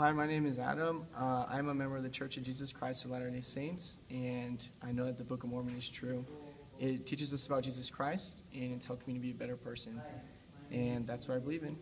Hi, my name is Adam. Uh, I'm a member of the Church of Jesus Christ of Latter day Saints, and I know that the Book of Mormon is true. It teaches us about Jesus Christ, and it's helped me to be a better person. And that's what I believe in.